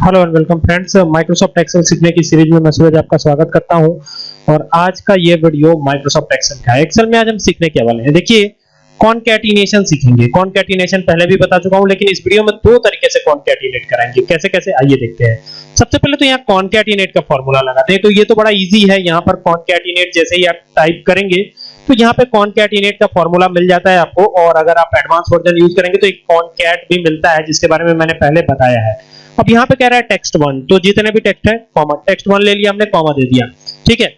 Hello and welcome friends Microsoft Excel सीखने की series में मैं सूरज आपका स्वागत करता हूँ। और आज का ये वीडियो माइक्रोसॉफ्ट एक्सेल का है। एक्सेल में आज हम सीखने के वाले हैं। देखिए कॉनकैटिनेशन सीखेंगे। कॉनकैटिनेशन पहले भी बता चुका हूँ, लेकिन इस वीडियो में दो तरीके से कॉनकैटिनेट कराएँगे। कैसे कैसे आइए देखते हैं। सबसे पहले तो यहाँ कॉनकैटिनेट का फॉर्मूला लगाते हैं। तो ये तो बड़ा इजी है। यहाँ पर कॉनकैटिनेट जैसे ही आप टाइप करेंगे तो यहाँ पे कॉनकैटिनेट का फॉर्मूला मिल जाता है आपको, और अगर आप एडवांस वर्जन यूज़ करेंगे तो एक कॉनकैट भी मिलता है, जिसके बारे में मैंने पहले बताया है। अब यहाँ पे कह रहा है टेक्स्ट वन तो जितने भी टेक्स्ट है कॉमा टेक्स्ट वन ले लिया हमने कॉमा दे दिया। ठीक है?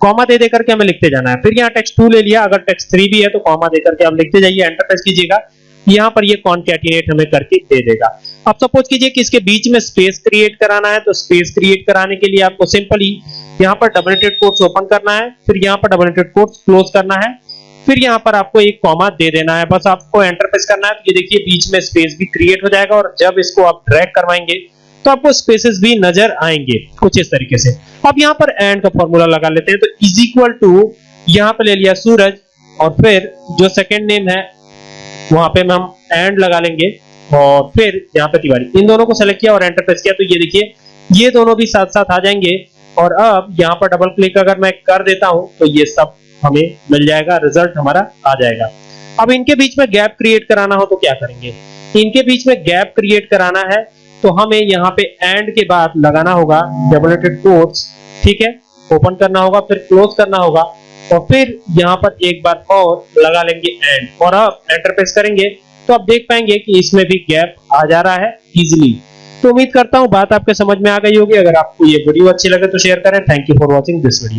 कॉमा दे देकर हमें लिखते जाना है। फिर यहाँ टेक्स्ट टू ले लिया, अगर टेक्स्ट थ्री भी है तो कॉमा देकर के आप लिखते जाइए एंटर प्रेस कीजिएगा। यहाँ पर ये कॉनकैटिनेट हमें करके दे देगा। अब सपोज़ कीजिए कि इसके बीच में स्पेस क्रिएट कराना है तो स्पेस क्रिएट कराने के लिए आपको सिंपली यहाँ पर डबल एटेड कोट्स ओपन करना है, फिर यहाँ पर डबल एटेड कोट्स क्लोज करना है, फिर यहाँ पर आपको एक कॉमा दे देना है। बस आपको एंटर प्रेस करना है। तो ये देखिए, बीच में स्पेस भी क्रिएट हो जाएगा और जब इसको आप ड्रैग करवाएँगे तो आपको स्पेसेस भी नज़र आएँगे कुछ इस तरीके से। अब यहाँ पर एंड का फॉर्मूला लगा लेते हैं। तो इज़ इक्वल टू यहाँ पे ले लिया सूरज और फिर जो सेकेंड नेम है, वहाँ पे हम एंड लगा लेंगे और फिर यहाँ पे तिवारी। इन दोनों को सेलेक्ट किया और एंटर प्रेस किया। तो ये देखिए, ये दोनों भी साथ साथ आ जाएँगे। और अब यहाँ पर डबल क्लिक अगर मैं कर देता हूँ तो ये सब हमें मिल जाएगा रिज़ल्ट हमारा आ जाएगा। अब इनके बीच में गैप क्रिएट कराना हो तो क्या करेंगे? इनके बीच में गैप क्रिएट कराना है तो हमें यहाँ पे एंड के बाद लगाना होगा डबलेटेड कोट्स ठीक है? ओपन करना होगा, फिर क्लोज करना होगा, और फिर यहाँ पर एक बार और लगा लेंगे एंड और अब एंटर प्रेस करेंगे तो आप देख पाएँगे कि इसमें भी गैप आ जा रहा है इजिली तो उम्मीद करता हूँ बात आपके समझ में आ गई होगी। अगर आपको ये वीडियो अच्छी लगे तो शेयर करें। Thank you for watching this video